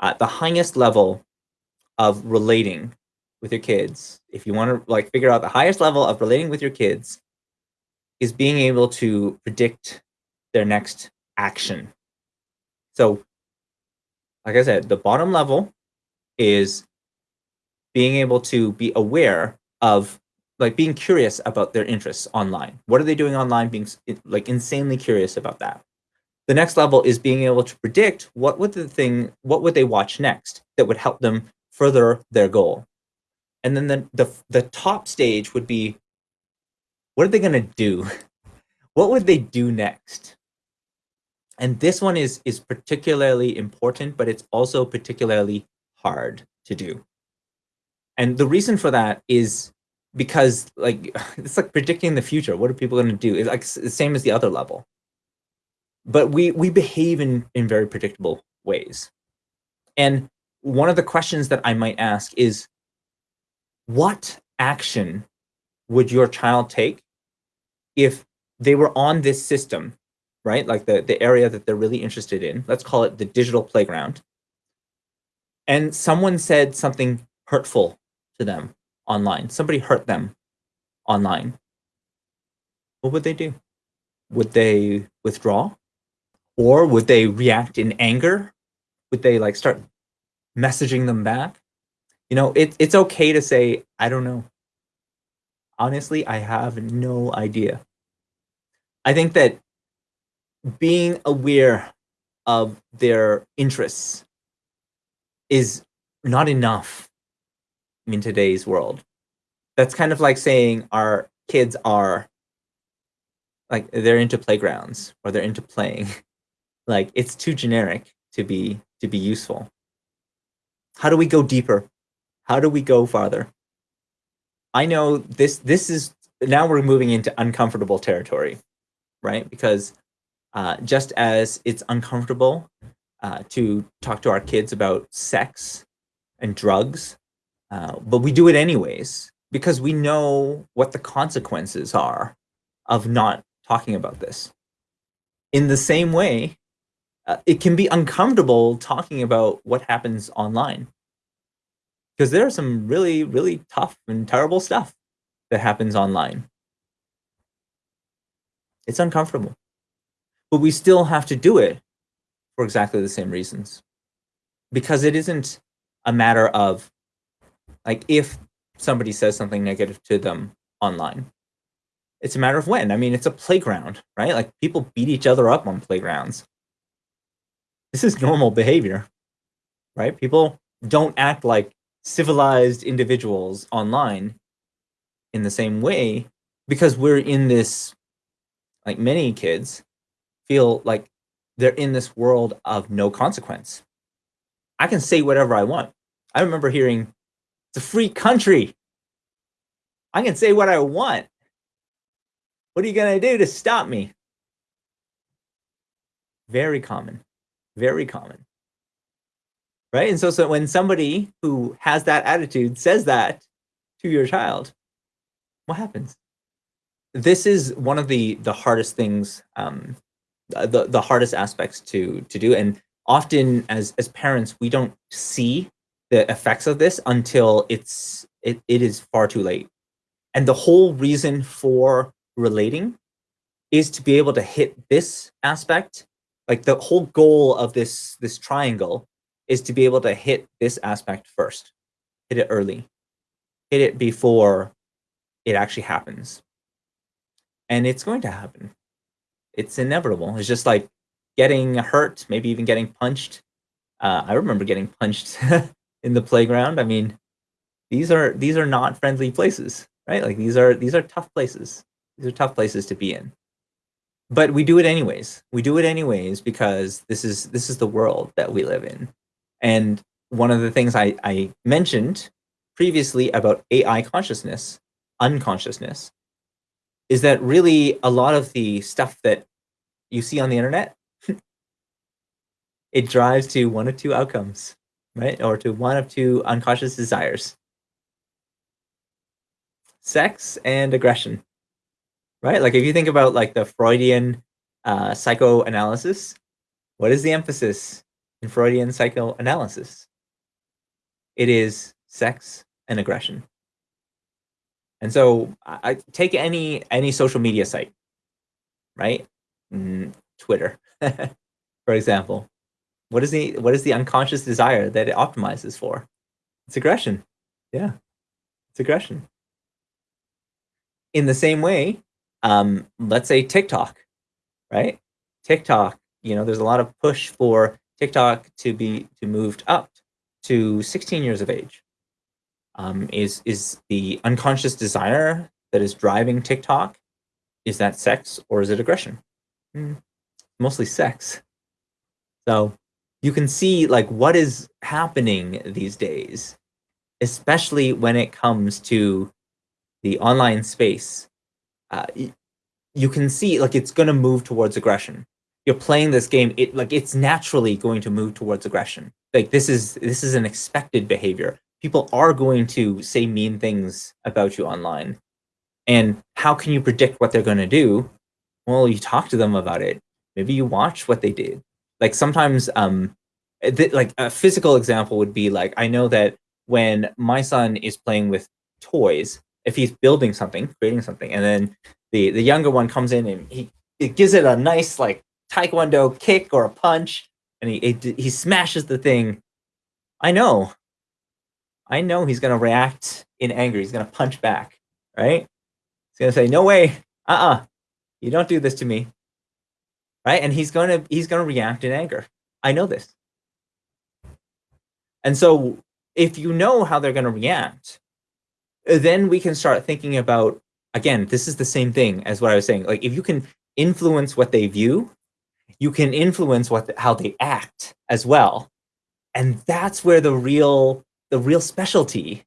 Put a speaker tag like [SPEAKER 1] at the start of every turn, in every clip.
[SPEAKER 1] uh, the highest level of relating with your kids, if you want to like figure out the highest level of relating with your kids, is being able to predict their next action. So, like I said, the bottom level is being able to be aware of like being curious about their interests online. What are they doing online? Being like insanely curious about that. The next level is being able to predict what would the thing, what would they watch next that would help them further their goal. And then the, the, the top stage would be, what are they going to do? what would they do next? And this one is, is particularly important, but it's also particularly hard to do. And the reason for that is because like it's like predicting the future. What are people going to do? It's like the same as the other level. But we we behave in in very predictable ways. And one of the questions that I might ask is what action would your child take if they were on this system, right? Like the, the area that they're really interested in, let's call it the digital playground. And someone said something hurtful to them online. Somebody hurt them online. What would they do? Would they withdraw? Or would they react in anger? Would they like start messaging them back? You know, it, it's okay to say, I don't know. Honestly, I have no idea. I think that being aware of their interests is not enough in today's world. That's kind of like saying our kids are like they're into playgrounds or they're into playing. like it's too generic to be to be useful. How do we go deeper? How do we go farther? I know this this is now we're moving into uncomfortable territory, right? Because uh, just as it's uncomfortable uh, to talk to our kids about sex and drugs uh, but we do it anyways because we know what the consequences are of not talking about this. In the same way, uh, it can be uncomfortable talking about what happens online because there are some really, really tough and terrible stuff that happens online. It's uncomfortable, but we still have to do it for exactly the same reasons because it isn't a matter of like if somebody says something negative to them online. It's a matter of when. I mean, it's a playground, right? Like people beat each other up on playgrounds. This is normal behavior, right? People don't act like civilized individuals online in the same way because we're in this, like many kids feel like they're in this world of no consequence. I can say whatever I want. I remember hearing it's a free country. I can say what I want. What are you going to do to stop me? Very common. Very common. Right? And so, so when somebody who has that attitude says that to your child, what happens? This is one of the the hardest things, um, the the hardest aspects to to do. And often, as as parents, we don't see the effects of this until it's it, it is far too late. And the whole reason for relating is to be able to hit this aspect. Like the whole goal of this this triangle is to be able to hit this aspect first. Hit it early. Hit it before it actually happens. And it's going to happen. It's inevitable. It's just like getting hurt, maybe even getting punched. Uh, I remember getting punched in the playground. I mean, these are these are not friendly places, right? Like these are these are tough places. These are tough places to be in. But we do it anyways. We do it anyways because this is this is the world that we live in. And one of the things I, I mentioned previously about AI consciousness, unconsciousness, is that really a lot of the stuff that you see on the internet, it drives to one of two outcomes right? Or to one of two unconscious desires. Sex and aggression, right? Like if you think about like the Freudian uh, psychoanalysis, what is the emphasis? in Freudian psychoanalysis. It is sex and aggression. And so I, take any any social media site, right? Mm, Twitter, for example. What is the what is the unconscious desire that it optimizes for? It's aggression. Yeah, it's aggression. In the same way, um, let's say TikTok, right? TikTok, you know, there's a lot of push for TikTok to be to moved up to 16 years of age. Um, is is the unconscious desire that is driving TikTok? Is that sex or is it aggression? Mm, mostly sex. So you can see like what is happening these days, especially when it comes to the online space. Uh, you can see like it's going to move towards aggression. You're playing this game, it like it's naturally going to move towards aggression. Like this is this is an expected behavior. People are going to say mean things about you online. And how can you predict what they're going to do? Well, you talk to them about it. Maybe you watch what they did. Like sometimes um like a physical example would be like I know that when my son is playing with toys, if he's building something, creating something, and then the the younger one comes in and he it gives it a nice like taekwondo kick or a punch, and he it, he smashes the thing. I know, I know he's gonna react in anger. He's gonna punch back, right? He's gonna say, "No way, uh, uh-uh. uh, you don't do this to me," right? And he's gonna he's gonna react in anger. I know this, and so if you know how they're gonna react, then we can start thinking about again, this is the same thing as what I was saying. Like if you can influence what they view, you can influence what how they act as well. And that's where the real the real specialty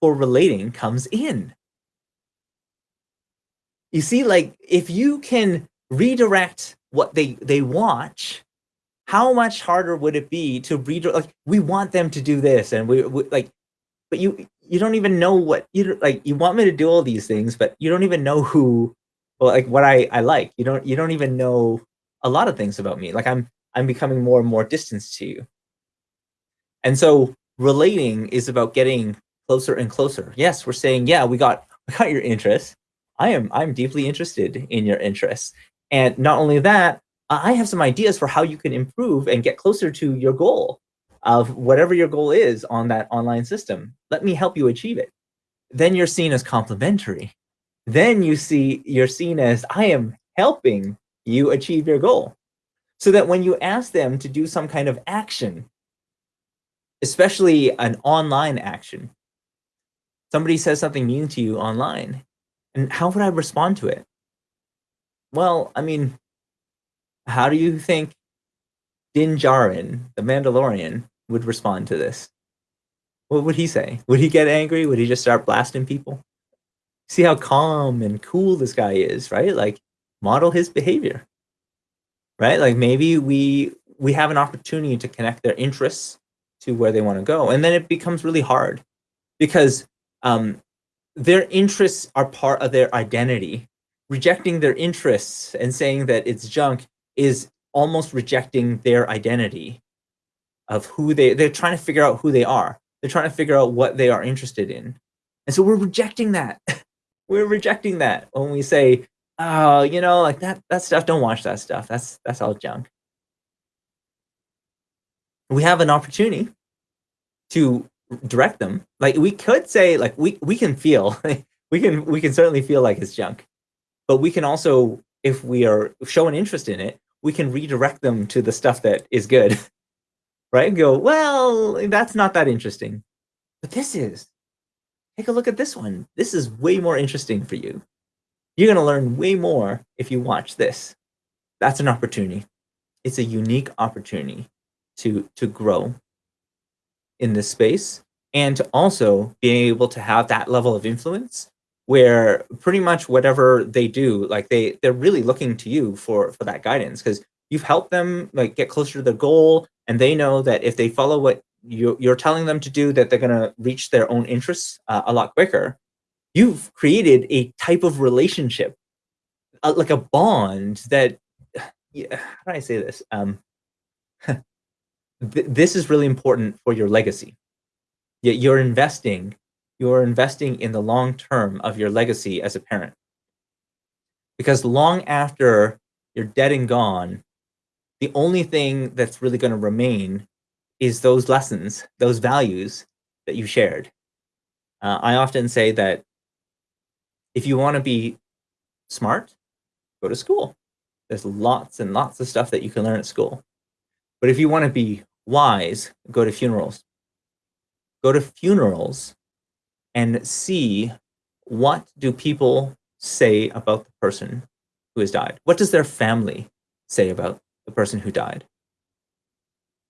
[SPEAKER 1] for relating comes in. You see, like if you can redirect what they they watch, how much harder would it be to redirect? Like we want them to do this, and we, we like, but you you don't even know what you like you want me to do all these things but you don't even know who well, like what I I like. You don't you don't even know a lot of things about me. Like I'm I'm becoming more and more distant to you. And so relating is about getting closer and closer. Yes we're saying yeah we got we got your interests. I am I'm deeply interested in your interests. And not only that I have some ideas for how you can improve and get closer to your goal of whatever your goal is on that online system. Let me help you achieve it. Then you're seen as complimentary. Then you see you're seen as I am helping you achieve your goal. So that when you ask them to do some kind of action, especially an online action, somebody says something mean to you online, and how would I respond to it? Well, I mean, how do you think Din Djarin, the Mandalorian, would respond to this? What would he say? Would he get angry? Would he just start blasting people? See how calm and cool this guy is, right? Like model his behavior. Right? Like maybe we we have an opportunity to connect their interests to where they want to go. And then it becomes really hard because um, their interests are part of their identity. Rejecting their interests and saying that it's junk is almost rejecting their identity of who they they're trying to figure out who they are. They're trying to figure out what they are interested in. And so we're rejecting that. we're rejecting that when we say, oh, you know, like that that stuff, don't watch that stuff. That's that's all junk. We have an opportunity to direct them. Like we could say, like we we can feel, we can we can certainly feel like it's junk. But we can also, if we are showing interest in it, we can redirect them to the stuff that is good right? And go, well, that's not that interesting. But this is. Take a look at this one. This is way more interesting for you. You're going to learn way more if you watch this. That's an opportunity. It's a unique opportunity to, to grow in this space and to also be able to have that level of influence where pretty much whatever they do, like they, they're really looking to you for, for that guidance because you've helped them like get closer to their goal and they know that if they follow what you, you're telling them to do, that they're going to reach their own interests uh, a lot quicker. You've created a type of relationship, uh, like a bond that, yeah, how do I say this? Um, th this is really important for your legacy. You're investing you're investing in the long term of your legacy as a parent. Because long after you're dead and gone, the only thing that's really gonna remain is those lessons, those values that you shared. Uh, I often say that if you wanna be smart, go to school. There's lots and lots of stuff that you can learn at school. But if you wanna be wise, go to funerals. Go to funerals and see what do people say about the person who has died? What does their family say about the person who died?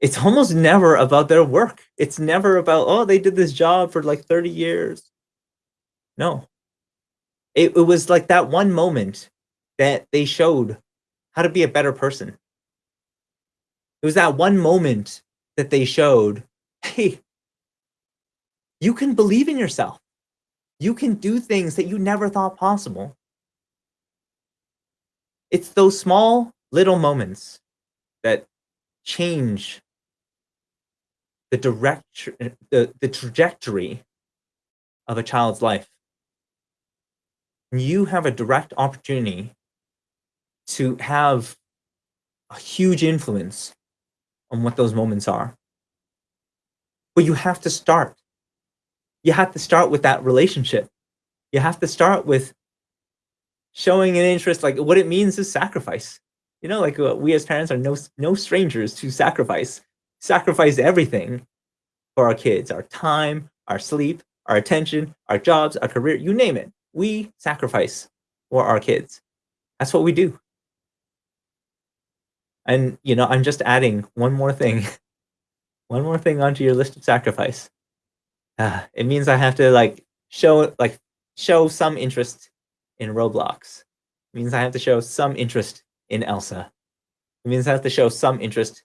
[SPEAKER 1] It's almost never about their work. It's never about, oh, they did this job for like 30 years. No. It, it was like that one moment that they showed how to be a better person. It was that one moment that they showed, hey, you can believe in yourself. You can do things that you never thought possible. It's those small little moments that change the direct the, the trajectory of a child's life. You have a direct opportunity to have a huge influence on what those moments are. But you have to start you have to start with that relationship. You have to start with showing an interest, like what it means is sacrifice. You know, like uh, we as parents are no, no strangers to sacrifice. Sacrifice everything for our kids, our time, our sleep, our attention, our jobs, our career, you name it. We sacrifice for our kids. That's what we do. And, you know, I'm just adding one more thing, one more thing onto your list of sacrifice uh, it means I have to like show like show some interest in Roblox. It means I have to show some interest in Elsa. It means I have to show some interest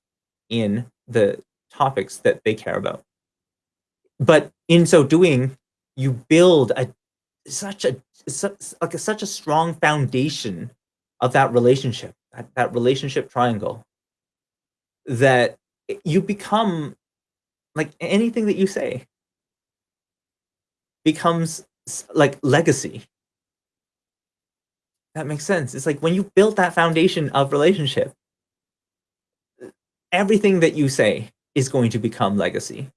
[SPEAKER 1] in the topics that they care about. But in so doing, you build a such a like a, such a strong foundation of that relationship, that, that relationship triangle, that you become like anything that you say becomes like legacy. That makes sense. It's like when you built that foundation of relationship, everything that you say is going to become legacy.